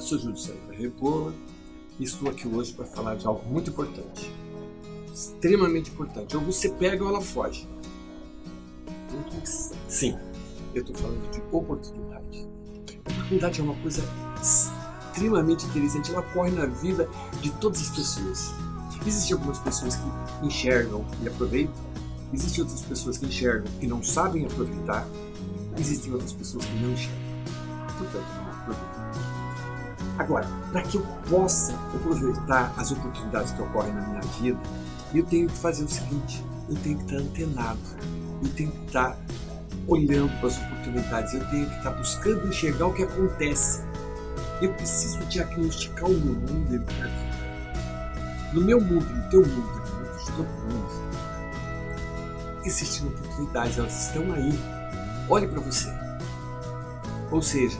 Eu sou Júlio Sandra Rebola e estou aqui hoje para falar de algo muito importante. Extremamente importante. Ou você pega ou ela foge. Sim, eu estou falando de oportunidade. Oportunidade é uma coisa extremamente interessante. Ela ocorre na vida de todas as pessoas. Existem algumas pessoas que enxergam e aproveitam. Existem outras pessoas que enxergam e não sabem aproveitar. Existem outras pessoas que não enxergam. Portanto, não aproveitam. Agora, para que eu possa aproveitar as oportunidades que ocorrem na minha vida, eu tenho que fazer o seguinte, eu tenho que estar antenado, eu tenho que estar olhando para as oportunidades, eu tenho que estar buscando enxergar o que acontece. Eu preciso diagnosticar o meu mundo, Eduardo. No meu mundo, no teu mundo, no mundo de todo mundo, existem oportunidades, elas estão aí. Olhe para você. Ou seja,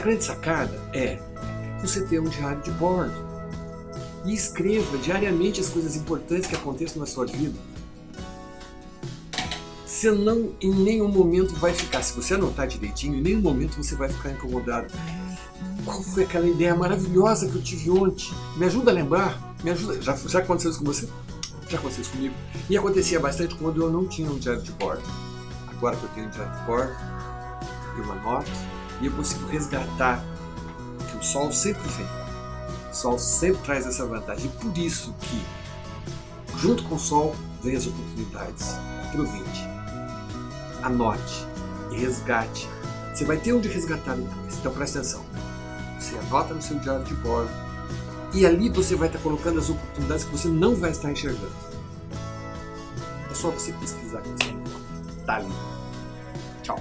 a grande sacada é você ter um diário de bordo e escreva diariamente as coisas importantes que acontecem na sua vida. Você não em nenhum momento vai ficar, se você anotar direitinho, em nenhum momento você vai ficar incomodado. Qual foi aquela ideia maravilhosa que eu tive ontem? Me ajuda a lembrar? Me ajuda. Já, já aconteceu isso com você? Já aconteceu isso comigo. E acontecia bastante quando eu não tinha um diário de bordo. Agora que eu tenho um diário de bordo, eu anoto e eu consigo resgatar que o Sol sempre vem. O Sol sempre traz essa vantagem. E por isso que, junto com o Sol, vem as oportunidades. Aproveite, anote e resgate. Você vai ter onde resgatar depois, então presta atenção. Você anota no seu diário de bordo e ali você vai estar colocando as oportunidades que você não vai estar enxergando. É só você pesquisar que você encontra. Ali. Tchau.